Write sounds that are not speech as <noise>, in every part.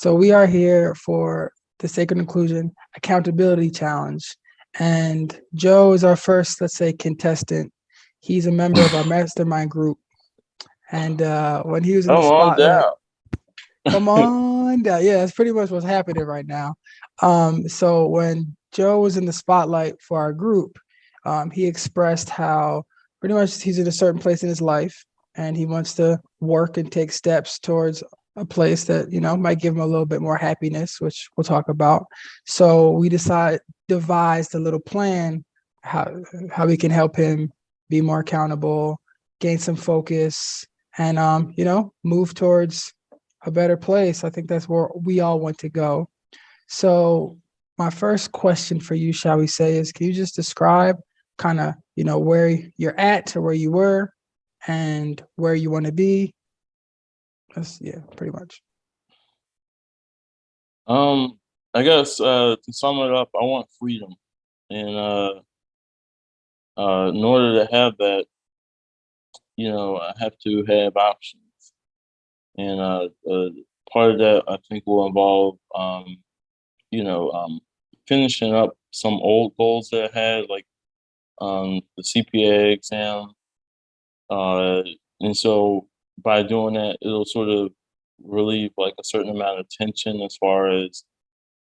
So we are here for the Sacred Inclusion Accountability Challenge. And Joe is our first, let's say, contestant. He's a member of our mastermind group. And uh, when he was in the Come on spotlight, down. come <laughs> on down. Yeah, that's pretty much what's happening right now. Um, so when Joe was in the spotlight for our group, um, he expressed how pretty much he's in a certain place in his life and he wants to work and take steps towards a place that you know might give him a little bit more happiness which we'll talk about. So we decide devised a little plan how how we can help him be more accountable gain some focus and um you know move towards a better place. I think that's where we all want to go. So my first question for you shall we say is can you just describe kind of you know where you're at or where you were and where you want to be that's yeah pretty much. Um, I guess uh, to sum it up, I want freedom, and uh, uh, in order to have that, you know, I have to have options, and uh, uh, part of that I think will involve, um, you know, um, finishing up some old goals that I had, like um, the CPA exam, uh, and so by doing that, it'll sort of relieve like a certain amount of tension as far as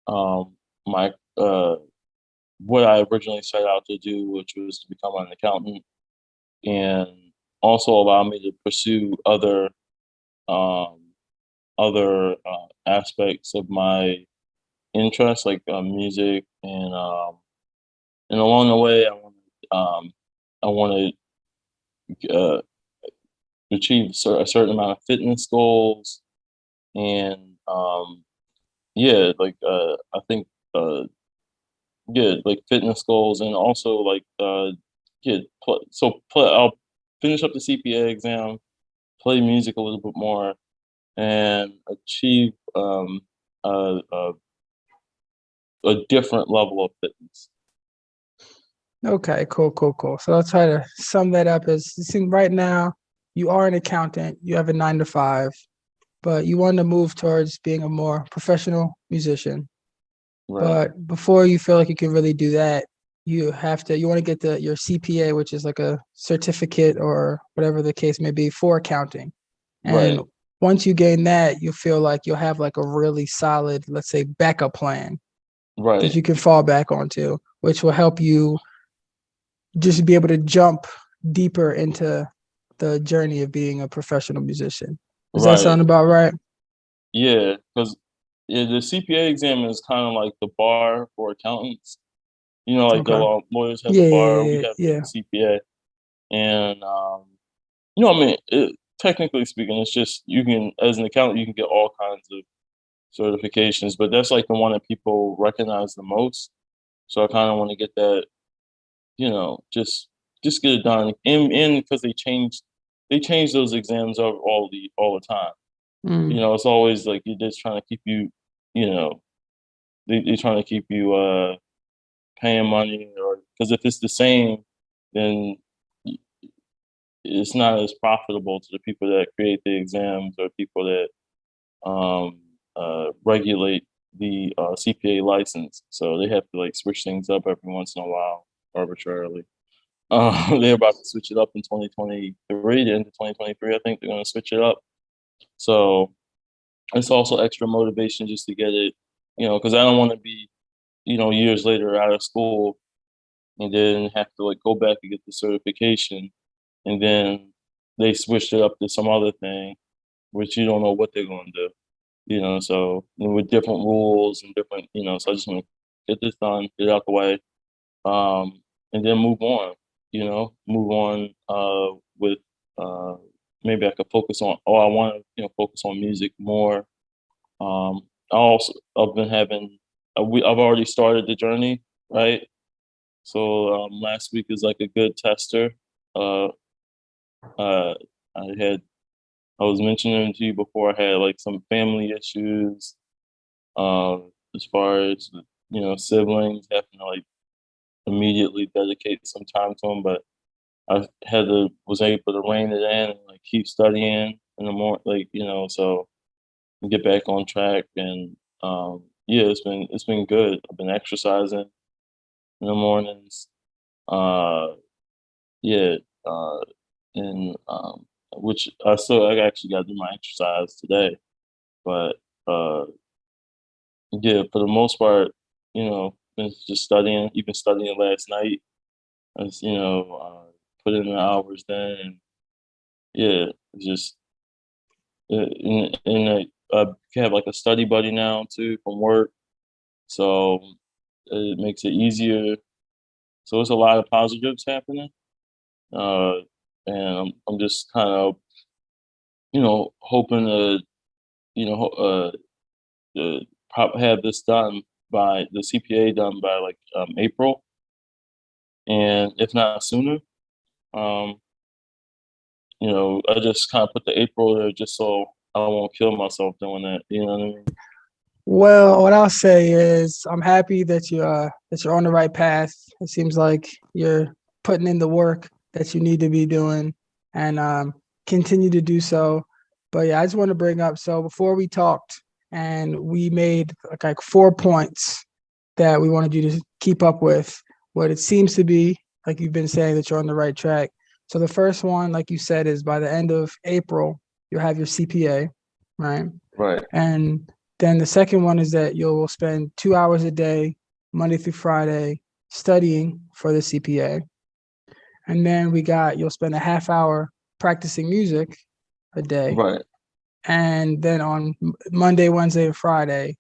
um, my uh, what I originally set out to do, which was to become an accountant, and also allow me to pursue other um, other uh, aspects of my interests, like uh, music, and um, and along the way, I want um, I want to uh, achieve a certain amount of fitness goals, and um, yeah, like uh, I think uh, yeah, like fitness goals, and also like uh, yeah, so I'll finish up the CPA exam, play music a little bit more, and achieve um, a, a a different level of fitness. okay cool cool cool so i'll try to sum that up as you see right now you are an accountant you have a nine to five but you want to move towards being a more professional musician Right. but before you feel like you can really do that you have to you want to get the your cpa which is like a certificate or whatever the case may be for accounting and Right. once you gain that you feel like you'll have like a really solid let's say backup plan right. that you can fall back onto which will help you just be able to jump deeper into the journey of being a professional musician does that sound about right Yeah, because yeah, the CPA exam is kind of like the bar for accountants. You know, like the Okay. law, lawyers have Yeah, the bar, yeah, we have the CPA, and um, you know, I mean, it, technically speaking, it's just you can, as an accountant, you can get all kinds of certifications, but that's like the one that people recognize the most. So I kind of want to get that, you know, just just get it done, and and because they change they change those exams all all the all the time Mm, you know, it's always like you're just trying to keep you, you know, they, they're trying to keep you uh paying money or because if it's the same, then it's not as profitable to the people that create the exams or people that um uh regulate the uh CPA license. So they have to like switch things up every once in a while arbitrarily. Uh, <laughs> they're about to switch it up in 2023, the end of 2023, I think they're gonna switch it up. So it's also extra motivation just to get it, you know, because I don't want to be, you know, years later out of school and then have to like go back and get the certification, and then they switched it up to some other thing, which you don't know what they're going to do, you know. So with different rules and different, you know, so I just want to get this done, get out the way, um, and then move on, you know, move on uh, with uh, maybe I could focus on, oh, I want to, you know, focus on music more. Um, I also I've been having uh, we I've already started the journey, right? So um, last week is like a good tester. Uh, uh, I had I was mentioning to you before I had like some family issues, um, as far as you know siblings having to like immediately dedicate some time to them, but I had to was able to rein it in and like keep studying in the morning, like you know, so get back on track. And um, yeah, it's been it's been good. I've been exercising in the mornings. Uh, yeah, uh, and um, which I still I actually got to do my exercise today, but uh, yeah, for the most part, you know, been just studying, even studying last night. You know, uh, put in the hours then, and yeah, just and, and I, I have like a study buddy now too from work, so it makes it easier. So it's a lot of positives happening, uh, and I'm I'm just kind of you know hoping to you know uh, uh have this done by the CPA done by like um, April, and if not sooner. Um, you know, I just kind of put the April there just so I won't kill myself doing that. You know what I mean? Well, what I'll say is I'm happy that you uh that you're on the right path. It seems like you're putting in the work that you need to be doing and um continue to do so. But yeah, I just want to bring up so before we talked and we made like, like four points that we wanted you to keep up with what it seems to be like you've been saying that you're on the right track. So the first one, like you said, is by the end of April, you'll have your CPA, right? Right. And then the second one is that you'll spend two hours a day, Monday through Friday, studying for the CPA. And then we got you'll spend a half hour practicing music a day. Right. And then on Monday, Wednesday, and Friday,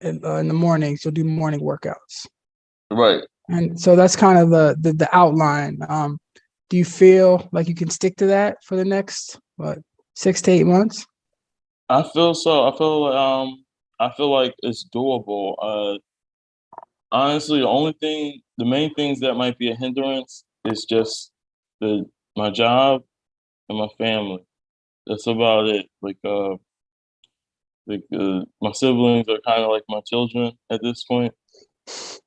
in, uh, in the mornings, you'll do morning workouts. Right. And so that's kind of the the, the outline. Um, do you feel like you can stick to that for the next what six to eight months? I feel so. I feel um I feel like it's doable. Uh honestly, the only thing the main things that might be a hindrance is just the my job and my family. That's about it. Like uh like uh, my siblings are kind of like my children at this point.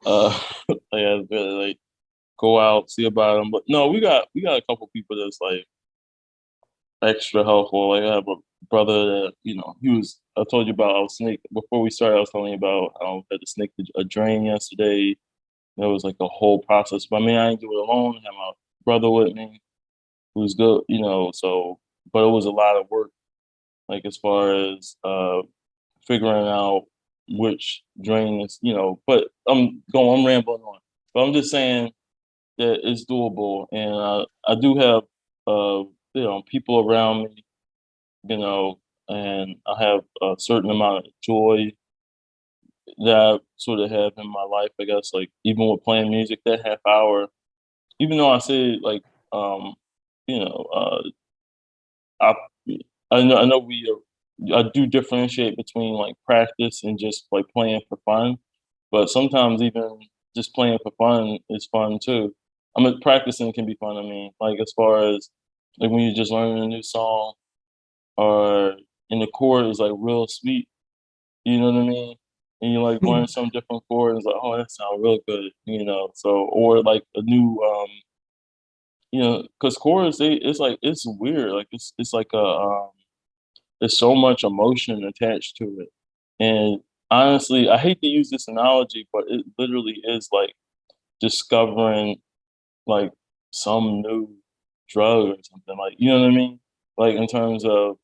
Uh like I gotta like go out, see about them. But no, we got we got a couple people that's like extra helpful. Like I have a brother that you know he was. I told you about. I was snake before we started. I was telling you about how I had to snake a drain yesterday. It was like a whole process. But I mean, I didn't do it alone. I had my brother with me, who's good. You know, so but it was a lot of work. Like as far as uh figuring out which drain is. You know, but I'm going. I'm rambling on. But I'm just saying that it's doable, and uh, I do have uh you know people around me you know, and I have a certain amount of joy that I sort of have in my life, I guess, like even with playing music, that half hour, even though I say like, um, you know, uh, I, I know, I know we, uh, I do differentiate between like practice and just like playing for fun, but sometimes even just playing for fun is fun too. I mean, practicing can be fun. I mean, like as far as like when you're just learning a new song or in the chord is like real sweet. You know what I mean? And you like learn some different chord, and it's like, oh, that sounds real good, you know. So or like a new, um, you know, because chords, they it's like it's weird. Like it's it's like a um, there's so much emotion attached to it, and honestly, I hate to use this analogy, but it literally is like discovering like some new drug or something. Like you know what I mean? Like in terms of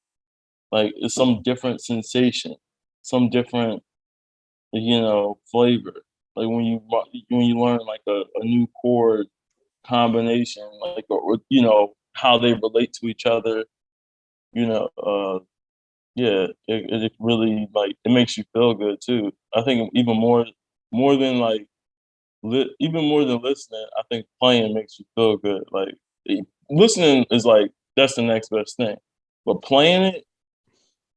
like it's some different sensation, some different, you know, flavor. Like when you when you learn like a, a new chord combination, like or, you know how they relate to each other. You know, uh, yeah, it, it really like it makes you feel good too. I think even more more than like li- even more than listening, I think playing makes you feel good. Like listening is like that's the next best thing, but playing it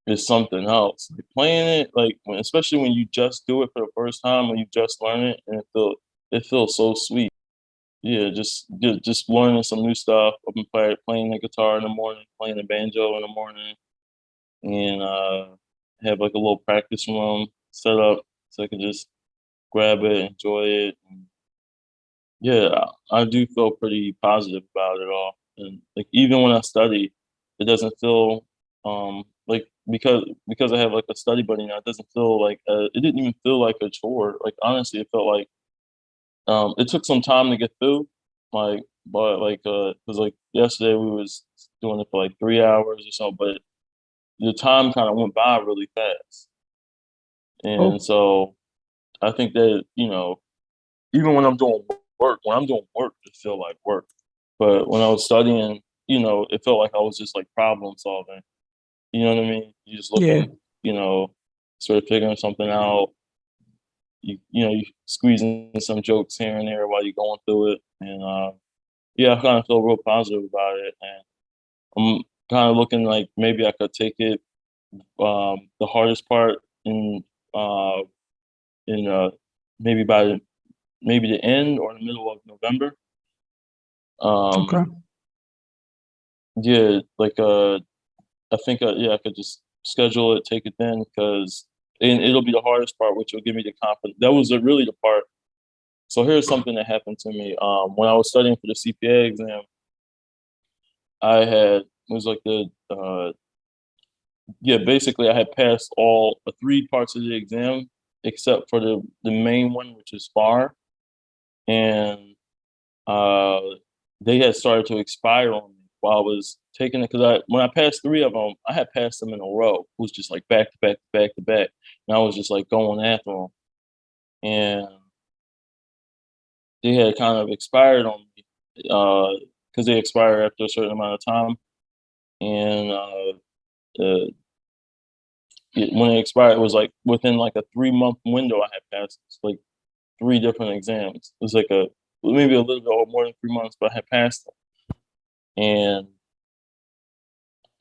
is something else. Like playing it, like when, especially when you just do it for the first time, when you just learn it, and it feel it feels so sweet. Yeah, just just, learning some new stuff. I've been play, playing the guitar in the morning, playing the banjo in the morning, and uh, have like a little practice room set up so I can just grab it, enjoy it. And yeah, I, do feel pretty positive about it all. And like even when I study, it doesn't feel um like because because I have like a study buddy now, it doesn't feel like uh, it didn't even feel like a chore. Like honestly, it felt like um, it took some time to get through. Like, but like uh, cause like yesterday we was doing it for like three hours or so, but the time kind of went by really fast. And Oh. so I think that you know, even when I'm doing work, when I'm doing work, it feel like work. But when I was studying, you know, it felt like I was just like problem solving. You know what I mean? You just Yeah. looking, you know, sort of figuring something out. You you know, you squeezing some jokes here and there while you're going through it. And uh yeah, I kind of feel real positive about it. And I'm kind of looking like maybe I could take it um the hardest part in uh in uh maybe by the maybe the end or the middle of November. Um Okay. yeah, like uh I think uh, yeah, I could just schedule it, take it then because and it'll be the hardest part, which will give me the confidence. That was uh, really the part. So here's something that happened to me. Um, when I was studying for the CPA exam, I had it was like the uh, yeah, basically I had passed all uh, three parts of the exam except for the the main one, which is FAR, and uh, they had started to expire on me while I was taking it because I when I passed three of them, I had passed them in a row. It was just like back to back to back to back, and I was just like going after them, and they had kind of expired on me because they expire after a certain amount of time, and uh, uh, it, when it expired, it was like within like a three month window. I had passed like three different exams. It was like a maybe a little bit more than three months, but I had passed them. And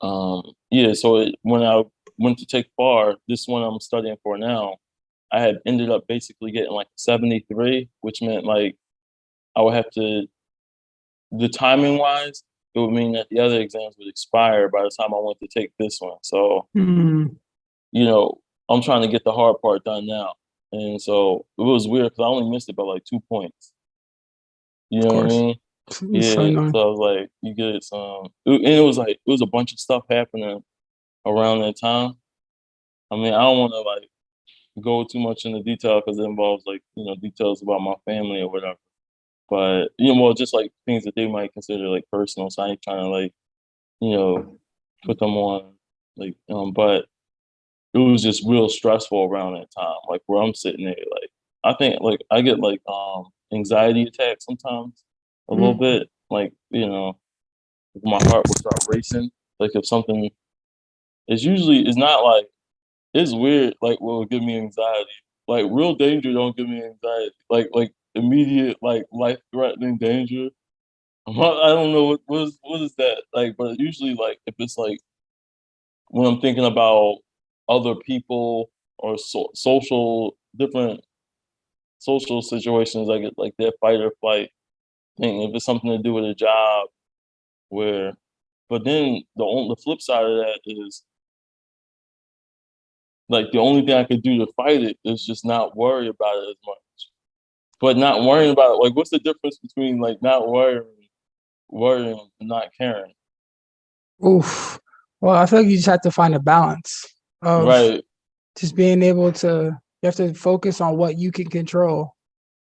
um, yeah, so it, when I went to take FAR, this one I'm studying for now, I had ended up basically getting like 73, which meant like I would have to, the timing wise, it would mean that the other exams would expire by the time I went to take this one. So Mm, you know, I'm trying to get the hard part done now. And so it was weird because I only missed it by like two points. You know what I mean? Yeah. so annoying. So I was like, you get some, and it was like, it was a bunch of stuff happening around that time. I mean, I don't want to like go too much into detail because it involves like, you know, details about my family or whatever. But, you know, well, just like things that they might consider like personal. So I ain't trying to like, you know, put them on like, um, but it was just real stressful around that time. Like where I'm sitting there, like I think like I get like um anxiety attacks sometimes a little Mm. bit. Like you know, my heart will start racing. Like if something, it's usually it's not like it's weird. Like what will give me anxiety. Like real danger don't give me anxiety. Like like immediate like life threatening danger. <laughs> I'm not- I don't know what what is what is that like, but usually like if it's like when I'm thinking about other people or so, social different social situations, I get like that fight or flight thing. If it's something to do with a job, where, but then the on, the flip side of that is like the only thing I could do to fight it is just not worry about it as much. But not worrying about it, like what's the difference between like not worrying, worrying, and not caring? Oof. Well, I feel like you just have to find a balance of Right, just being able to you have to focus on what you can control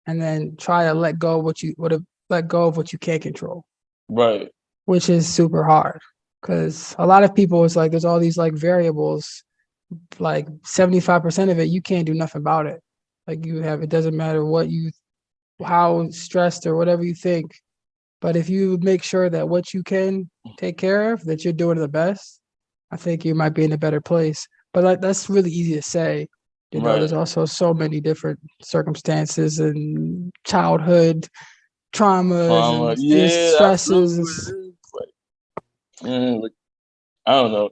and then try to let go of what you what let go of what you can't control, right, which is super hard. Cause a lot of people it's like there's all these like variables, like 75% of it, you can't do nothing about it. Like you have it doesn't matter what you how stressed or whatever you think. But if you make sure that what you can take care of, that you're doing the best, I think you might be in a better place. But like, that's really easy to say. You know, there's also so many different circumstances and childhood traumas trauma. and Yeah, just that's really what stresses. Like, man, like I don't know,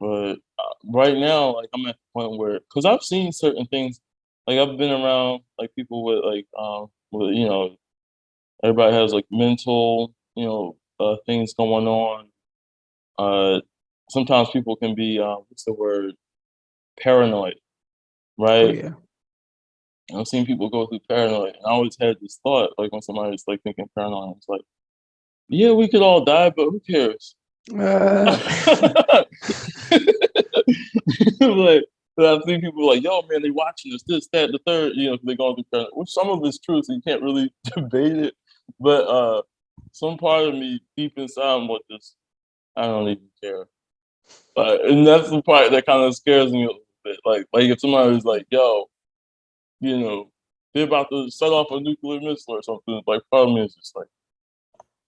but uh, right now, like I'm at the point where, cause I've seen certain things, like I've been around like people with like um, with you know, everybody has like mental, you know, uh, things going on. Uh, sometimes people can be, uh, what's the word, paranoid, Oh right? Yeah. I've seen people go through paranoia. and I always had this thought, like when somebody's like thinking paranoid, it's like, yeah, we could all die, but who cares? <laughs> Uh, like I've seen people like, yo, man, they watching this, this, that, the third, you know, they're going through current, which some of it's true, so you can't really <laughs> debate it. But uh some part of me deep inside I'm like this, I don't even care. Uh, and that's the part that kind of scares me a little bit. Like, like if somebody's like, yo, you know, they're about to set off a nuclear missile or something, like me is just like,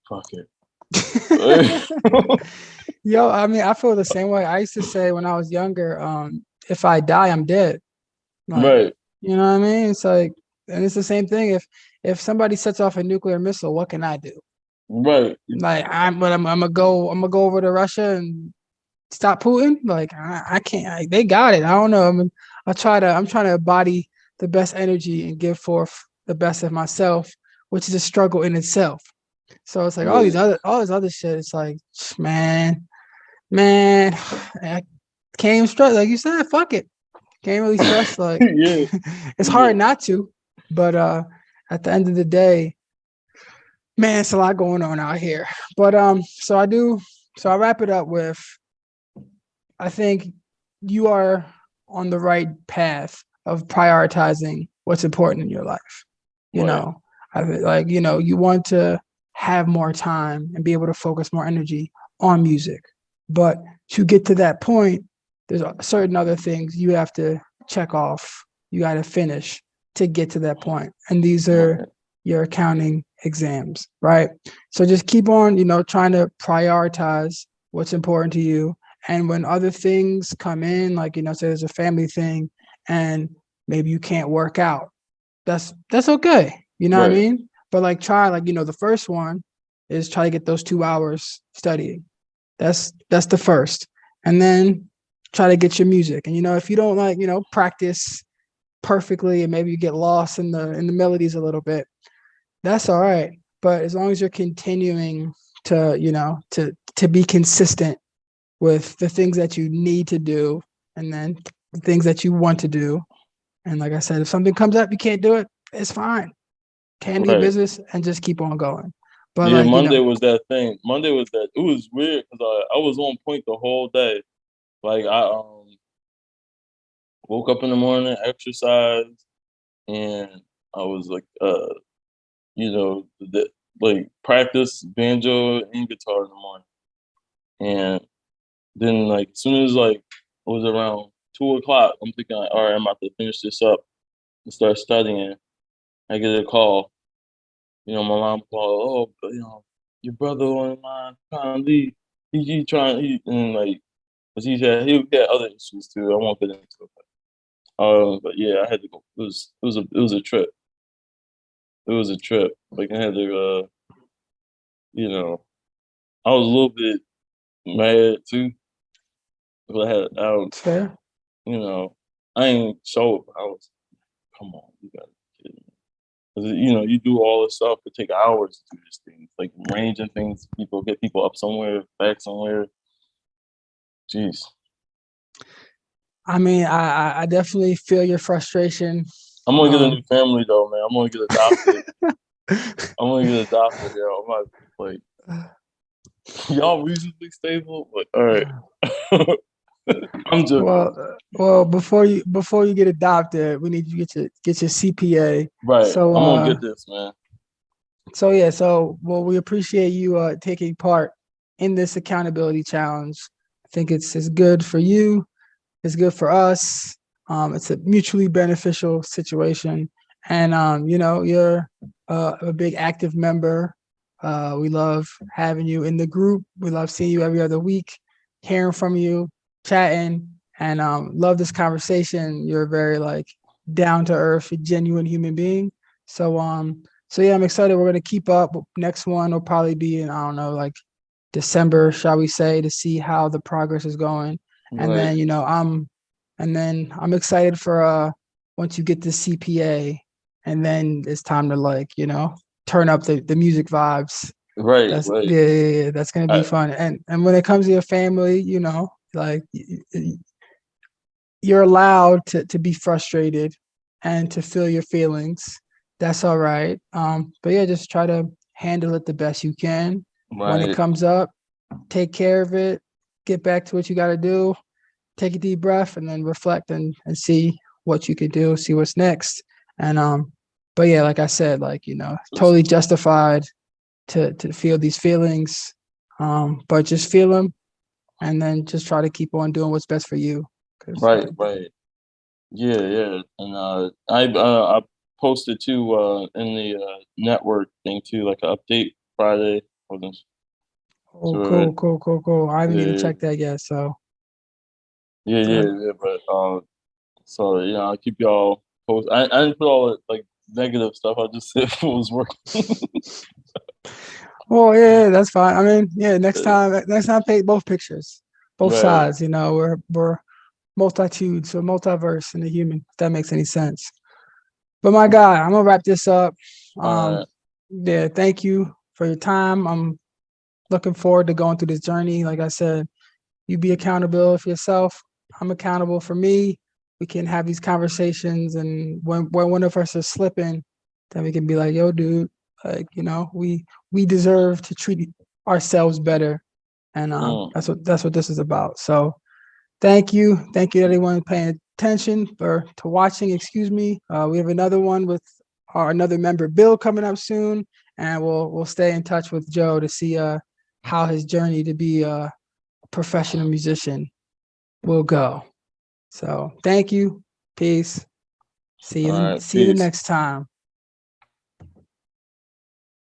fuck it. <laughs> Yo, I mean, I feel the same way. I used to say when I was younger, um, if I die, I'm dead. Like, right. You know what I mean? It's like, and it's the same thing. If if somebody sets off a nuclear missile, what can I do? Right. Like I'm, but I'm, I'm gonna go, I'm gonna go over to Russia and stop Putin. Like I, I can't. I, they got it. I don't know. I mean, I try to. I'm trying to embody the best energy and give forth the best of myself, which is a struggle in itself. So it's like all these other, all this other shit. It's like, man, man, <sighs> I can't stress. Like you said, fuck it. Can't really stress. <laughs> Like, yeah. <laughs> it's hard not to, but uh, at the end of the day, man, it's a lot going on out here. But um, so I do. So I wrap it up with, I think you are on the right path of prioritizing what's important in your life. You Right. know, I like you know you want to have more time and be able to focus more energy on music, but to get to that point, there's certain other things you have to check off. You got to finish to get to that point, and these are your accounting exams, right? So just keep on, you know, trying to prioritize what's important to you. And when other things come in, like, you know, say there's a family thing and maybe you can't work out, that's that's okay. You know what I mean? But like try like, you know, the first one is try to get those two hours studying. That's that's the first. And then try to get your music. And you know, if you don't like, you know, practice perfectly and maybe you get lost in the in the melodies a little bit, that's all right. But as long as you're continuing to, you know, to to be consistent with the things that you need to do and then the things that you want to do. And like I said, if something comes up, you can't do it, it's fine. Can Right. business and just keep on going. But yeah, like, you Monday know, was that thing. Monday was that. It was weird because I, I was on point the whole day. Like I um woke up in the morning, exercised, and I was like, uh, you know, the, like practice banjo and guitar in the morning, and then like as soon as like it was around two o'clock, I'm thinking, like, all right, I'm about to finish this up and start studying. I get a call. You know, my mom called, oh, you know, your brother online trying to leave. He, he trying, he, and like, cause he had, he had other issues too. I won't get into it. But, um, but yeah, I had to go. It was, it was a, it was a trip. It was a trip. Like I had to, uh, you know, I was a little bit mad too. But I had, I don't, fair. You know, I ain't up. I was, come on, you gotta be kidding me. 'Cause, you know, you do all this stuff, it take hours to do this thing, like arranging things, people get people up somewhere, back somewhere. Jeez. I mean, I, I- I definitely feel your frustration. I'm gonna get a Um, new family though, man. I'm gonna get adopted. <laughs> I'm gonna get adopted, yo. I'm not like <sighs> <laughs> y'all reasonably stable, but all right. <laughs> <laughs> I'm just well, well, before you before you get adopted, we need you to get your get your CPA. right. so, I'm gonna uh, get this, man. So yeah, so well, we appreciate you uh taking part in this accountability challenge. I think it's it's good for you, it's good for us. Um, it's a mutually beneficial situation, and um, you know, you're uh, a big active member. Uh, we love having you in the group. We love seeing you every other week, hearing from you, chatting, and um, love this conversation. You're a very like down to earth, genuine human being. So um, so yeah, I'm excited. We're gonna keep up. Next one will probably be in I don't know, like December, shall we say, to see how the progress is going. And Right. then you know, I'm and then I'm excited for uh once you get the CPA, and then it's time to like you know turn up the the music vibes. right, That's right. yeah, yeah, yeah, that's gonna be I- fun. And and when it comes to your family, you know, like you're allowed to to be frustrated and to feel your feelings. That's all right. Um, but yeah, just try to handle it the best you can. When it comes up, take care of it, get back to what you gotta do. take a deep breath and then reflect and, and see what you could do, see what's next. And um, but yeah, like I said, like you know, totally justified to to feel these feelings. Um, but just feel them and then just try to keep on doing what's best for you. Right, uh, right. Yeah, yeah. And uh I uh I posted too uh in the uh network thing too, like an update Friday. Oh, So, cool, cool, cool, cool. I haven't even yeah. checked that yet. So Yeah, So- yeah, yeah. But uh so you know, I'll keep y'all posted. I, I didn't put all the like negative stuff, I just <laughs> said it was working. <laughs> Well, yeah, yeah, that's fine. I mean, yeah, next Uh, time, next time, take both pictures, both Right. sides. You know, we're we're multitudes, or multiverse in the human. If that makes any sense. But my God, I'm gonna wrap this up. Um, Alright. yeah, thank you for your time. I'm looking forward to going through this journey. Like I said, you be accountable for yourself. I'm accountable for me. We can have these conversations, and when when one of us is slipping, then we can be like, "Yo, dude, like you know, we we deserve to treat ourselves better," and um, Mm. that's what that's what this is about. So, thank you, thank you, to everyone paying attention or to watching. Excuse me. Uh, we have another one with our another member, Bill, coming up soon, and we'll we'll stay in touch with Joe to see uh how his journey to be a professional musician will go. So thank you. Peace. See you, Alright, see you next time.